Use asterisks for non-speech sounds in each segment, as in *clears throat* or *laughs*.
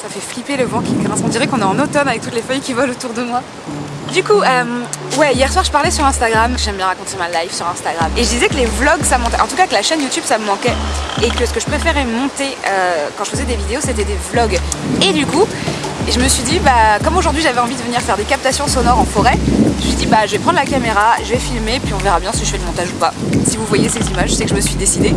ça fait flipper le vent qui grince. On dirait qu'on est en automne avec toutes les feuilles qui volent autour de moi. Du coup, euh, ouais, hier soir je parlais sur Instagram, j'aime bien raconter ma life sur Instagram, et je disais que les vlogs ça montait, en tout cas que la chaîne YouTube ça me manquait, et que ce que je préférais monter euh, quand je faisais des vidéos c'était des vlogs. Et du coup, je me suis dit, bah, comme aujourd'hui j'avais envie de venir faire des captations sonores en forêt, je me suis dit, bah, je vais prendre la caméra, je vais filmer, puis on verra bien si je fais le montage ou pas. Si vous voyez ces images, c'est que je me suis décidée.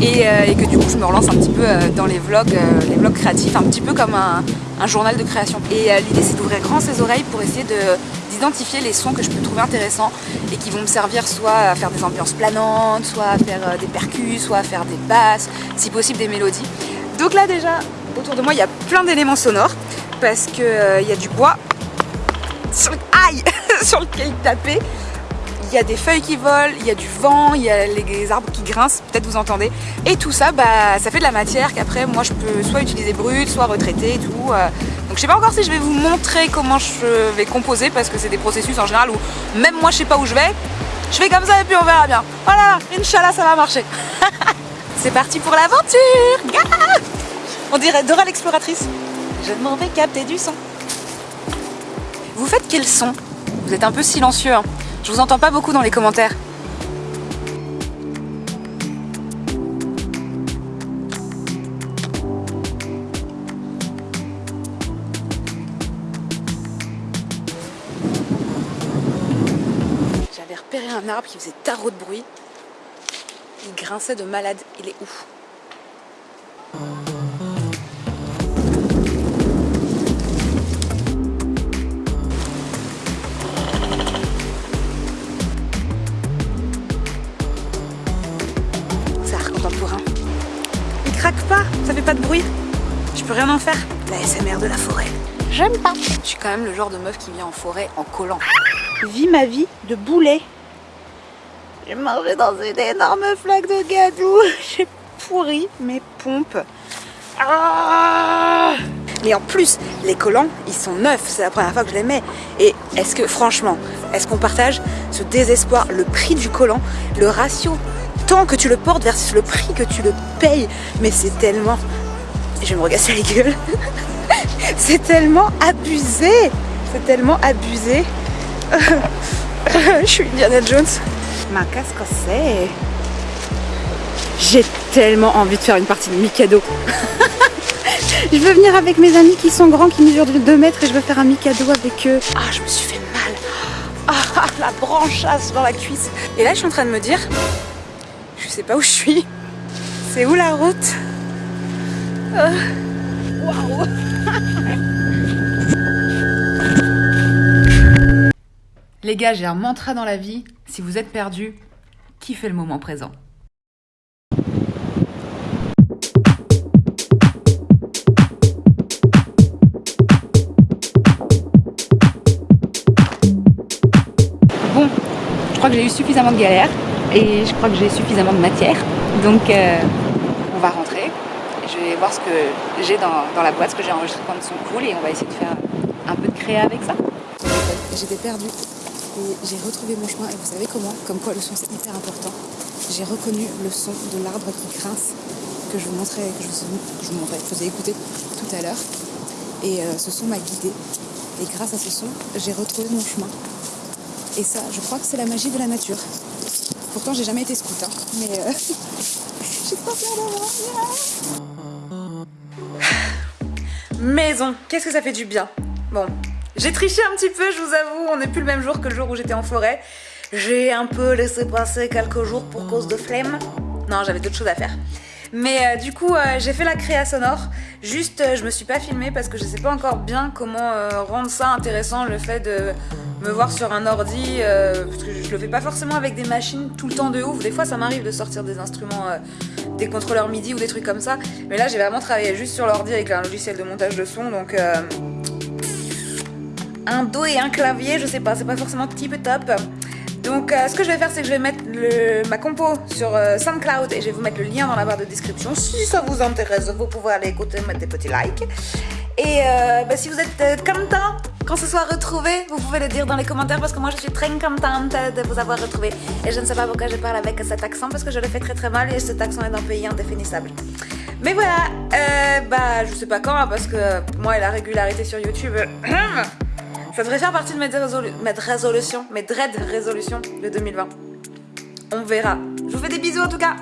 Et, euh, et, que du coup je me relance un petit peu dans les vlogs, les vlogs créatifs, un petit peu comme un, journal de création. Et l'idée c'est d'ouvrir grand ses oreilles pour essayer de d'identifier les sons que je peux trouver intéressants et qui vont me servir soit à faire des ambiances planantes, soit à faire euh, des percus, soit à faire des basses, si possible des mélodies. Donc là déjà, autour de moi, il y a plein d'éléments sonores parce qu'il euh, y a du bois sur, aïe, *laughs* sur lequel taper il y a des feuilles qui volent, il y a du vent, il y a les arbres qui grincent, peut-être vous entendez. Et tout ça, bah, ça fait de la matière qu'après, moi, je peux soit utiliser brute, soit retraiter et tout. Euh. Donc je sais pas encore si je vais vous montrer comment je vais composer parce que c'est des processus en général où même moi, je sais pas où je vais. Je fais comme ça et puis on verra bien. Voilà, Inch'Allah, ça va marcher. *laughs* c'est parti pour l'aventure dirait Dora l'exploratrice. Je m'en vais capter du son. Vous faites quel son? Vous êtes un peu silencieux. Hein. Je vous entends pas beaucoup dans les commentaires. J'avais repéré un arbre qui faisait tarot de bruit. Il grinçait de malade. Il est ouf. Pas, de bruit. Je peux rien en faire. La SMR de la forêt. J'aime pas. Je suis quand même le genre de meuf qui vient en forêt en collant. Vis ma vie de boulet. J'ai mangé dans une énorme flaque de gadou. *laughs* J'ai pourri mes pompes. Ah Mais en plus, les collants, ils sont neufs. C'est la première fois que je les mets. Et est-ce que, franchement, est-ce qu'on partage ce désespoir Le prix du collant, le ratio que tu le portes versus le prix que tu le payes? Mais c'est tellement... Je vais me regasser la gueule. *laughs* c'est tellement abusé. C'est tellement abusé. *laughs* Je suis Indiana Jones. Ma casque c'est... J'ai tellement envie de faire une partie de Mikado. *laughs* je veux venir avec mes amis qui sont grands, qui mesurent 2 mètres et je veux faire un Mikado avec eux. Ah, je me suis fait mal. Ah, la branchasse dans la cuisse. Et là, je suis en train de me dire, je sais pas où je suis. C'est où la route? Waouh Les gars, j'ai un mantra dans la vie. Si vous êtes perdu, kiffez le moment présent. Bon, je crois que j'ai eu suffisamment de galères et je crois que j'ai suffisamment de matière. Donc euh, on va rentrer. Je vais voir ce que j'ai dans, la boîte, ce que j'ai enregistré quand ils sont cool et on va essayer de faire un peu de créa avec ça. J'étais perdue et j'ai retrouvé mon chemin et vous savez comment? Comme quoi le son c'est hyper important. J'ai reconnu le son de l'arbre qui grince que je vous montrais, que je vous, montrais, je vous ai écouté tout à l'heure. Et euh, ce son m'a guidée. Et grâce à ce son, j'ai retrouvé mon chemin. Et ça, je crois que c'est la magie de la nature. Pourtant, j'ai jamais été scout, hein, mais euh, *laughs* j'ai pas peur Maison, qu'est-ce que ça fait du bien. Bon, j'ai triché un petit peu, je vous avoue, on n'est plus le même jour que le jour où j'étais en forêt. J'ai un peu laissé passer quelques jours pour cause de flemme. Non, j'avais d'autres choses à faire. Mais euh, du coup, euh, j'ai fait la créa sonore. Juste, euh, je me suis pas filmée parce que je sais pas encore bien comment rendre ça intéressant, le fait de me voir sur un ordi. parce que je le fais pas forcément avec des machines tout le temps de ouf. Des fois, ça m'arrive de sortir des instruments, des contrôleurs MIDI ou des trucs comme ça. Mais là, j'ai vraiment travaillé juste sur l'ordi avec un logiciel de montage de son. Donc, un dos et un clavier, je sais pas, c'est pas forcément type top. Donc euh, ce que je vais faire c'est que je vais mettre ma compo sur euh, SoundCloud et je vais vous mettre le lien dans la barre de description. Si ça vous intéresse, vous pouvez aller écouter, mettre des petits likes. Et euh, bah, si vous êtes content quand ce soit retrouvé, vous pouvez le dire dans les commentaires parce que moi je suis très contente de vous avoir retrouvé. Et je ne sais pas pourquoi je parle avec cet accent parce que je le fais très très mal et cet accent est d'un pays indéfinissable. Mais voilà, bah je sais pas quand, parce que moi et la régularité sur YouTube, *clears throat* ça devrait faire partie de mes, résolu mes résolutions, mes dread résolutions de 2020. On verra. Je vous fais des bisous en tout cas